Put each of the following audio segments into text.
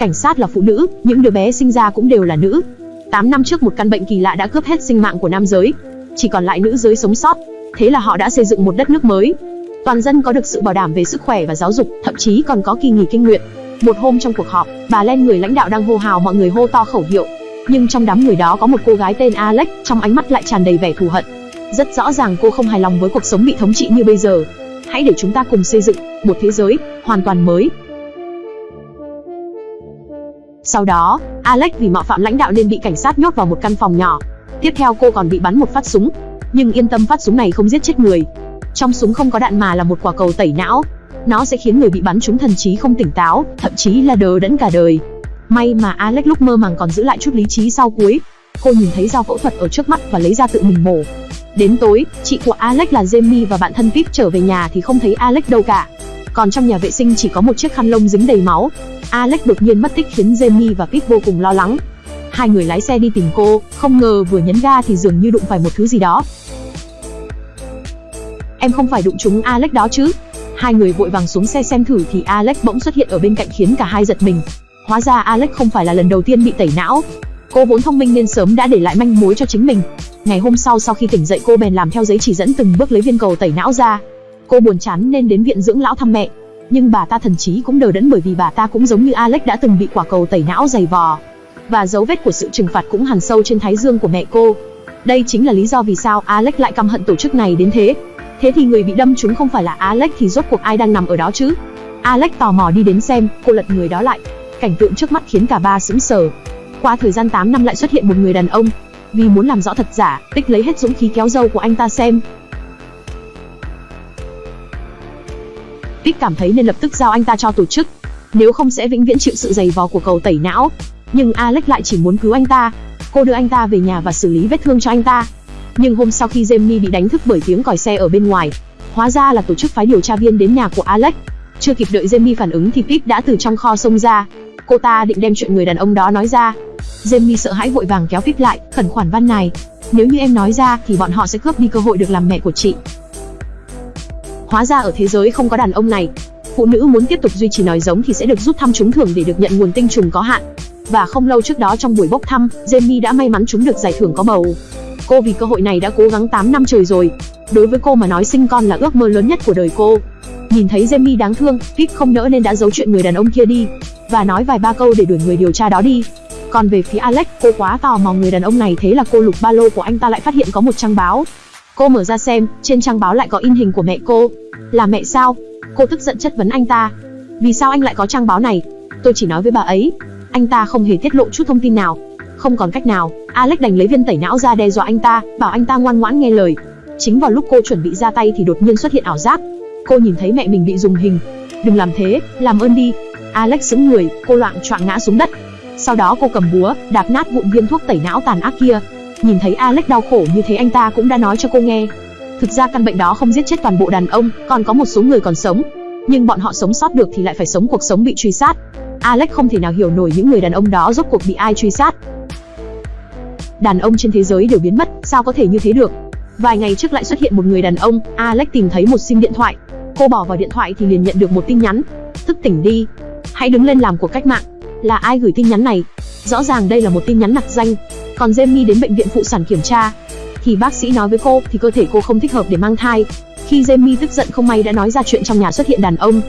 Cảnh sát là phụ nữ, những đứa bé sinh ra cũng đều là nữ. 8 năm trước một căn bệnh kỳ lạ đã cướp hết sinh mạng của nam giới, chỉ còn lại nữ giới sống sót. Thế là họ đã xây dựng một đất nước mới. Toàn dân có được sự bảo đảm về sức khỏe và giáo dục, thậm chí còn có kỳ nghỉ kinh nguyện. Một hôm trong cuộc họp, bà Len người lãnh đạo đang hô hào mọi người hô to khẩu hiệu. Nhưng trong đám người đó có một cô gái tên Alex, trong ánh mắt lại tràn đầy vẻ thù hận. Rất rõ ràng cô không hài lòng với cuộc sống bị thống trị như bây giờ. Hãy để chúng ta cùng xây dựng một thế giới hoàn toàn mới. Sau đó, Alex vì mạo phạm lãnh đạo nên bị cảnh sát nhốt vào một căn phòng nhỏ. Tiếp theo cô còn bị bắn một phát súng. Nhưng yên tâm phát súng này không giết chết người. Trong súng không có đạn mà là một quả cầu tẩy não. Nó sẽ khiến người bị bắn trúng thần trí không tỉnh táo, thậm chí là đờ đẫn cả đời. May mà Alex lúc mơ màng còn giữ lại chút lý trí sau cuối. Cô nhìn thấy dao phẫu thuật ở trước mắt và lấy ra tự mình mổ. Đến tối, chị của Alex là Jamie và bạn thân Pip trở về nhà thì không thấy Alex đâu cả. Còn trong nhà vệ sinh chỉ có một chiếc khăn lông dính đầy máu. Alex đột nhiên mất tích khiến Jamie và Pete vô cùng lo lắng. Hai người lái xe đi tìm cô, không ngờ vừa nhấn ga thì dường như đụng phải một thứ gì đó. Em không phải đụng trúng Alex đó chứ? Hai người vội vàng xuống xe xem thử thì Alex bỗng xuất hiện ở bên cạnh khiến cả hai giật mình. Hóa ra Alex không phải là lần đầu tiên bị tẩy não. Cô vốn thông minh nên sớm đã để lại manh mối cho chính mình. Ngày hôm sau sau khi tỉnh dậy cô bèn làm theo giấy chỉ dẫn từng bước lấy viên cầu tẩy não ra. Cô buồn chán nên đến viện dưỡng lão thăm mẹ. Nhưng bà ta thần trí cũng đờ đẫn bởi vì bà ta cũng giống như Alex đã từng bị quả cầu tẩy não dày vò. Và dấu vết của sự trừng phạt cũng hằn sâu trên thái dương của mẹ cô. Đây chính là lý do vì sao Alex lại căm hận tổ chức này đến thế. Thế thì người bị đâm trúng không phải là Alex thì rốt cuộc ai đang nằm ở đó chứ? Alex tò mò đi đến xem, cô lật người đó lại. Cảnh tượng trước mắt khiến cả ba sững sờ. Qua thời gian 8 năm lại xuất hiện một người đàn ông. Vì muốn làm rõ thật giả, Tích lấy hết dũng khí kéo dâu của anh ta xem. Tích cảm thấy nên lập tức giao anh ta cho tổ chức. Nếu không sẽ vĩnh viễn chịu sự giày vò của cầu tẩy não. Nhưng Alex lại chỉ muốn cứu anh ta. Cô đưa anh ta về nhà và xử lý vết thương cho anh ta. Nhưng hôm sau khi Jamie bị đánh thức bởi tiếng còi xe ở bên ngoài, hóa ra là tổ chức phái điều tra viên đến nhà của Alex. Chưa kịp đợi Jamie phản ứng thì Pip đã từ trong kho xông ra. Cô ta định đem chuyện người đàn ông đó nói ra. Jamie sợ hãi vội vàng kéo Pip lại, khẩn khoản van này. Nếu như em nói ra thì bọn họ sẽ cướp đi cơ hội được làm mẹ của chị. Hóa ra ở thế giới không có đàn ông này. Phụ nữ muốn tiếp tục duy trì nòi giống thì sẽ được rút thăm trúng thưởng để được nhận nguồn tinh trùng có hạn. Và không lâu trước đó trong buổi bốc thăm, Jamie đã may mắn trúng được giải thưởng có bầu. Cô vì cơ hội này đã cố gắng 8 năm trời rồi. Đối với cô mà nói sinh con là ước mơ lớn nhất của đời cô. Nhìn thấy Jamie đáng thương, Pip không nỡ nên đã giấu chuyện người đàn ông kia đi và nói vài ba câu để đuổi người điều tra đó đi. Còn về phía Alex, cô quá tò mò người đàn ông này thế là cô lục ba lô của anh ta lại phát hiện có một trang báo. Cô mở ra xem, trên trang báo lại có in hình của mẹ cô. Là mẹ sao? Cô tức giận chất vấn anh ta. Vì sao anh lại có trang báo này? Tôi chỉ nói với bà ấy. Anh ta không hề tiết lộ chút thông tin nào. Không còn cách nào, Alex đành lấy viên tẩy não ra đe dọa anh ta, bảo anh ta ngoan ngoãn nghe lời. Chính vào lúc cô chuẩn bị ra tay thì đột nhiên xuất hiện ảo giác. Cô nhìn thấy mẹ mình bị dùng hình. Đừng làm thế, làm ơn đi. Alex sững người, cô loạn choạng ngã xuống đất. Sau đó cô cầm búa, đạp nát vụn viên thuốc tẩy não tàn ác kia. Nhìn thấy Alex đau khổ như thế anh ta cũng đã nói cho cô nghe. Thực ra căn bệnh đó không giết chết toàn bộ đàn ông, còn có một số người còn sống. Nhưng bọn họ sống sót được thì lại phải sống cuộc sống bị truy sát. Alex không thể nào hiểu nổi những người đàn ông đó rốt cuộc bị ai truy sát. Đàn ông trên thế giới đều biến mất, sao có thể như thế được? Vài ngày trước lại xuất hiện một người đàn ông, Alex tìm thấy một sim điện thoại. Cô bỏ vào điện thoại thì liền nhận được một tin nhắn. Thức tỉnh đi, hãy đứng lên làm cuộc cách mạng. Là ai gửi tin nhắn này? Rõ ràng đây là một tin nhắn nặc danh. Còn Jamie đến bệnh viện phụ sản kiểm tra, thì bác sĩ nói với cô thì cơ thể cô không thích hợp để mang thai. Khi Jamie tức giận không may đã nói ra chuyện trong nhà xuất hiện đàn ông.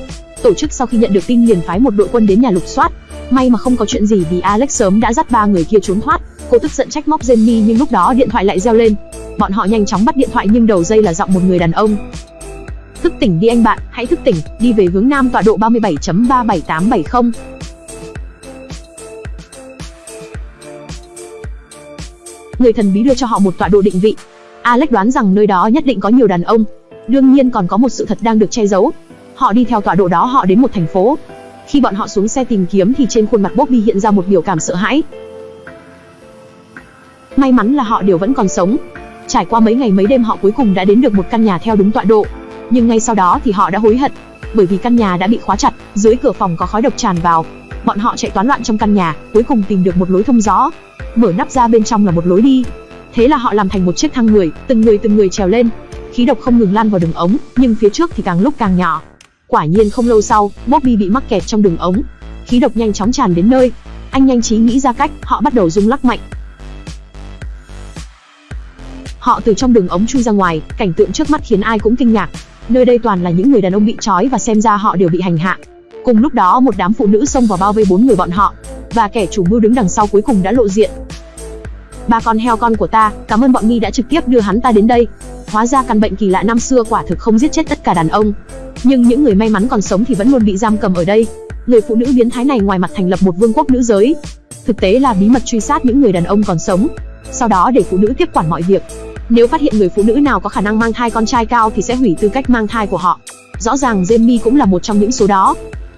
Tổ chức sau khi nhận được tin liền phái một đội quân đến nhà lục soát. May mà không có chuyện gì vì Alex sớm đã dắt ba người kia trốn thoát. Cô tức giận trách móc Jamie nhưng lúc đó điện thoại lại reo lên. Bọn họ nhanh chóng bắt điện thoại nhưng đầu dây là giọng một người đàn ông. Thức tỉnh đi anh bạn, hãy thức tỉnh, đi về hướng nam tọa độ 37.37870. Người thần bí đưa cho họ một tọa độ định vị. Alex đoán rằng nơi đó nhất định có nhiều đàn ông. Đương nhiên còn có một sự thật đang được che giấu. Họ đi theo tọa độ đó họ đến một thành phố. Khi bọn họ xuống xe tìm kiếm thì trên khuôn mặt Bobby hiện ra một biểu cảm sợ hãi. May mắn là họ đều vẫn còn sống. Trải qua mấy ngày mấy đêm họ cuối cùng đã đến được một căn nhà theo đúng tọa độ. Nhưng ngay sau đó thì họ đã hối hận, bởi vì căn nhà đã bị khóa chặt, dưới cửa phòng có khói độc tràn vào. Bọn họ chạy toán loạn trong căn nhà, cuối cùng tìm được một lối thông gió. Mở nắp ra bên trong là một lối đi. Thế là họ làm thành một chiếc thang người, từng người từng người trèo lên. Khí độc không ngừng lan vào đường ống, nhưng phía trước thì càng lúc càng nhỏ. Quả nhiên không lâu sau, Bobby bị mắc kẹt trong đường ống. khí độc nhanh chóng tràn đến nơi. Anh nhanh trí nghĩ ra cách, họ bắt đầu rung lắc mạnh. Họ từ trong đường ống chui ra ngoài, cảnh tượng trước mắt khiến ai cũng kinh ngạc. Nơi đây toàn là những người đàn ông bị trói và xem ra họ đều bị hành hạ. Cùng lúc đó một đám phụ nữ xông vào bao vây bốn người bọn họ, và kẻ chủ mưu đứng đằng sau cuối cùng đã lộ diện. Ba con heo con của ta, cảm ơn bọn nghi đã trực tiếp đưa hắn ta đến đây. Hóa ra căn bệnh kỳ lạ năm xưa quả thực không giết chết tất cả đàn ông, nhưng những người may mắn còn sống thì vẫn luôn bị giam cầm ở đây. Người phụ nữ biến thái này ngoài mặt thành lập một vương quốc nữ giới, thực tế là bí mật truy sát những người đàn ông còn sống, sau đó để phụ nữ tiếp quản mọi việc. Nếu phát hiện người phụ nữ nào có khả năng mang thai con trai cao thì sẽ hủy tư cách mang thai của họ. Rõ ràng Jamie cũng là một trong những số đó.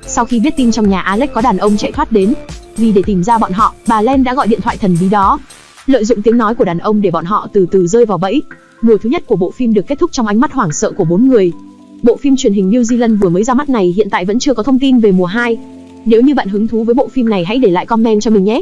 Sau khi biết tin trong nhà Alex có đàn ông chạy thoát đến, vì để tìm ra bọn họ, bà Len đã gọi điện thoại thần bí đó, lợi dụng tiếng nói của đàn ông để bọn họ từ từ rơi vào bẫy. Mùa thứ nhất của bộ phim được kết thúc trong ánh mắt hoảng sợ của bốn người. Bộ phim truyền hình New Zealand vừa mới ra mắt này hiện tại vẫn chưa có thông tin về mùa 2. Nếu như bạn hứng thú với bộ phim này hãy để lại comment cho mình nhé.